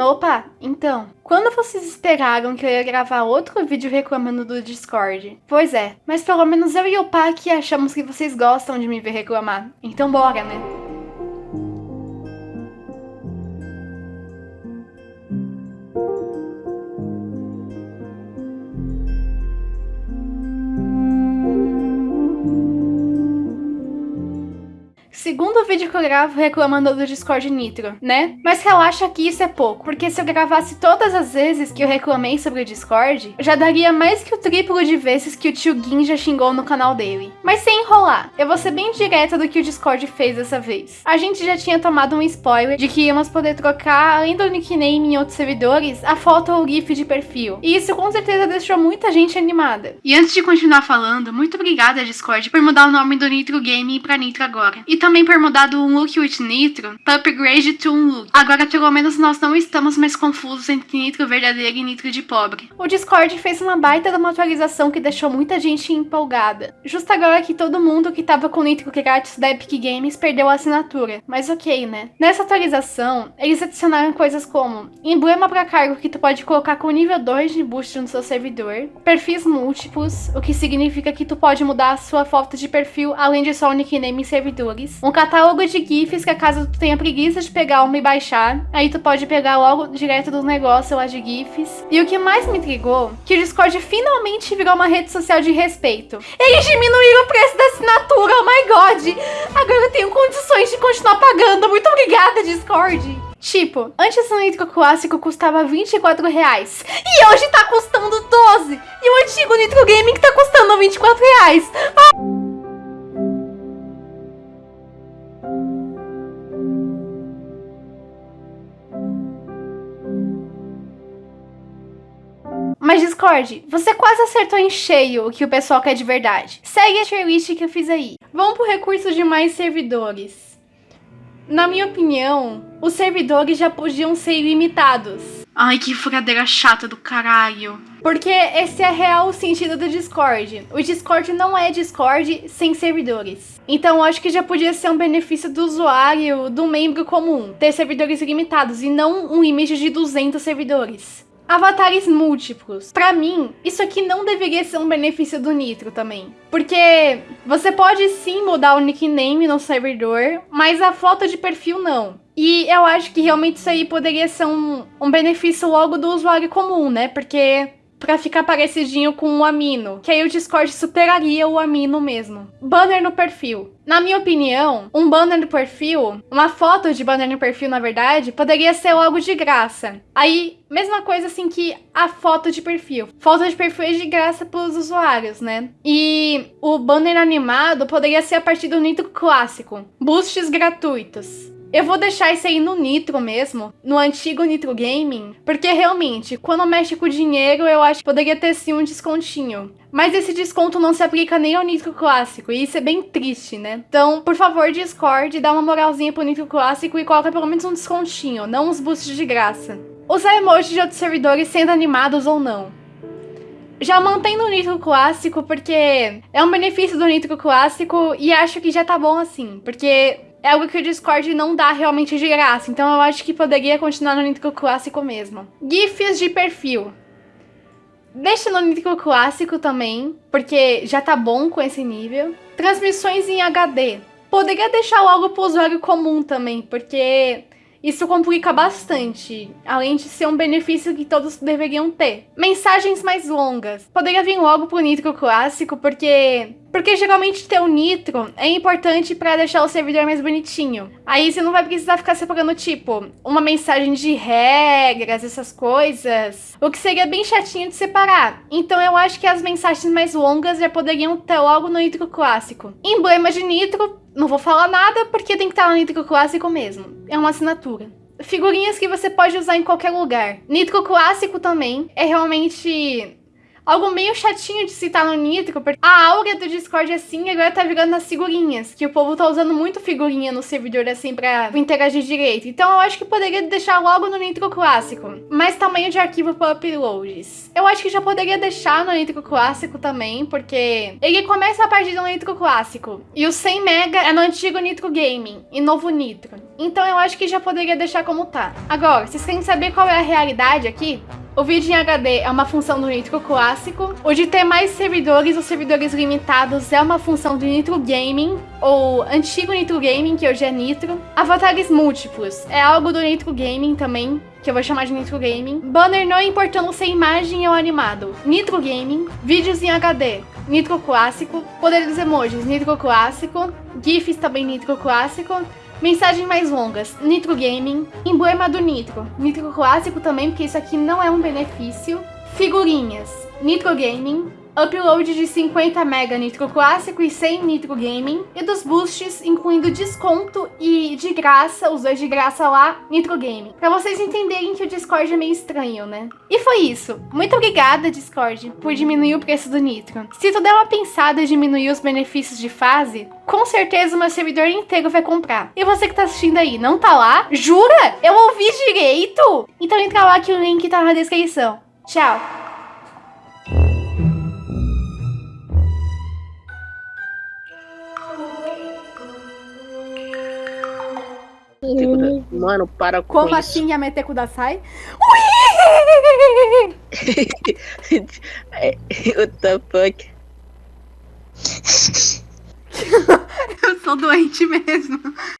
Opa, então, quando vocês esperaram que eu ia gravar outro vídeo reclamando do Discord? Pois é, mas pelo menos eu e o Pac achamos que vocês gostam de me ver reclamar. Então bora, né? Segundo vídeo que eu gravo reclamando do Discord Nitro, né? Mas relaxa que isso é pouco, porque se eu gravasse todas as vezes que eu reclamei sobre o Discord, já daria mais que o triplo de vezes que o tio Gin já xingou no canal dele. Mas sem enrolar, eu vou ser bem direta do que o Discord fez dessa vez. A gente já tinha tomado um spoiler de que íamos poder trocar, além do nickname em outros servidores, a foto ou GIF de perfil. E isso com certeza deixou muita gente animada. E antes de continuar falando, muito obrigada Discord por mudar o nome do Nitro Game pra Nitro agora. E também por mudar do look with nitro para upgrade to look. Agora pelo menos nós não estamos mais confusos entre nitro verdadeiro e nitro de pobre. O Discord fez uma baita de uma atualização que deixou muita gente empolgada. Justo agora que todo mundo que tava com nitro grátis da Epic Games perdeu a assinatura, mas ok, né? Nessa atualização, eles adicionaram coisas como emblema para cargo que tu pode colocar com nível 2 de boost no seu servidor, perfis múltiplos, o que significa que tu pode mudar a sua foto de perfil além de só o nickname em servidores, um catálogo de GIFs que caso tu tenha preguiça de pegar uma e baixar, aí tu pode pegar logo direto do negócio lá de GIFs. E o que mais me intrigou, que o Discord finalmente virou uma rede social de respeito. Eles diminuíram o preço da assinatura, oh my god! Agora eu tenho condições de continuar pagando, muito obrigada Discord! Tipo, antes o Nitro clássico custava 24 reais. E hoje tá custando 12. E o antigo Nitro Gaming tá custando 24 reais. Ah! Mas Discord, você quase acertou em cheio o que o pessoal quer de verdade. Segue a tier que eu fiz aí. Vamos pro recurso de mais servidores. Na minha opinião, os servidores já podiam ser ilimitados. Ai, que furadeira chata do caralho. Porque esse é real o sentido do Discord. O Discord não é Discord sem servidores. Então acho que já podia ser um benefício do usuário, do membro comum, ter servidores ilimitados e não um limite de 200 servidores avatares múltiplos. Para mim, isso aqui não deveria ser um benefício do Nitro também. Porque você pode sim mudar o nickname no servidor, mas a foto de perfil não. E eu acho que realmente isso aí poderia ser um, um benefício logo do usuário comum, né? Porque pra ficar parecidinho com o Amino, que aí o Discord superaria o Amino mesmo. Banner no perfil. Na minha opinião, um banner no perfil, uma foto de banner no perfil, na verdade, poderia ser logo de graça. Aí, mesma coisa assim que a foto de perfil. Foto de perfil é de graça pros usuários, né? E o banner animado poderia ser a partir do Nitro clássico. Boosts gratuitos. Eu vou deixar isso aí no Nitro mesmo, no antigo Nitro Gaming, porque realmente, quando mexe com dinheiro, eu acho que poderia ter sim um descontinho. Mas esse desconto não se aplica nem ao Nitro Clássico, e isso é bem triste, né? Então, por favor, Discord, dá uma moralzinha pro Nitro Clássico e coloca pelo menos um descontinho, não uns boosts de graça. Usar emojis de outros servidores sendo animados ou não já mantém no Nitro Clássico, porque é um benefício do Nitro Clássico e acho que já tá bom assim, porque é algo que o Discord não dá realmente de graça, então eu acho que poderia continuar no Nitro Clássico mesmo. GIFs de perfil. Deixa no Nitro Clássico também, porque já tá bom com esse nível. Transmissões em HD. Poderia deixar logo pro usuário comum também, porque isso complica bastante, além de ser um benefício que todos deveriam ter. Mensagens mais longas. Poderia vir logo pro Nitro Clássico, porque porque geralmente ter o nitro é importante para deixar o servidor mais bonitinho. Aí você não vai precisar ficar separando, tipo, uma mensagem de regras, essas coisas. O que seria bem chatinho de separar. Então eu acho que as mensagens mais longas já poderiam ter logo no nitro clássico. Emblema de nitro, não vou falar nada porque tem que estar no nitro clássico mesmo. É uma assinatura figurinhas que você pode usar em qualquer lugar. Nitro clássico também é realmente algo meio chatinho de citar no Nitro, porque a aura do Discord assim agora tá virando as figurinhas, que o povo tá usando muito figurinha no servidor assim pra interagir direito. Então eu acho que poderia deixar logo no Nitro clássico, mais tamanho de arquivo para uploads. Eu acho que já poderia deixar no Nitro clássico também, porque ele começa a partir do Nitro clássico e o 100 mega é no antigo Nitro Gaming e novo Nitro. Então eu acho que já poderia deixar como tá. Agora, vocês querem saber qual é a realidade aqui? O vídeo em HD é uma função do Nitro clássico. O de ter mais servidores ou servidores limitados é uma função do Nitro Gaming, ou antigo Nitro Gaming, que hoje é Nitro. Avatares múltiplos é algo do Nitro Gaming também, que eu vou chamar de Nitro Gaming. Banner não importando se é imagem ou animado. Nitro Gaming. Vídeos em HD. Nitro Clássico. Poder dos emojis. Nitro Clássico. GIFs também Nitro Clássico. Mensagens mais longas, Nitro Gaming, emblema do Nitro, Nitro Clássico também, porque isso aqui não é um benefício, figurinhas, Nitro Gaming, upload de 50 MB Nitro Clássico e 100 Nitro Gaming, e dos boosts, incluindo desconto e de graça, os dois de graça lá, Nitro Gaming. Pra vocês entenderem que o Discord é meio estranho, né? E foi isso. Muito obrigada, Discord, por diminuir o preço do Nitro. Se tu der uma pensada e diminuir os benefícios de fase, com certeza o meu servidor inteiro vai comprar. E você que tá assistindo aí, não tá lá? Jura? Eu ouvi direito? Então entra lá que o link tá na descrição. Tchau! Mano, para com Como assim Yamete Kudasai? What the fuck? Eu sou doente mesmo.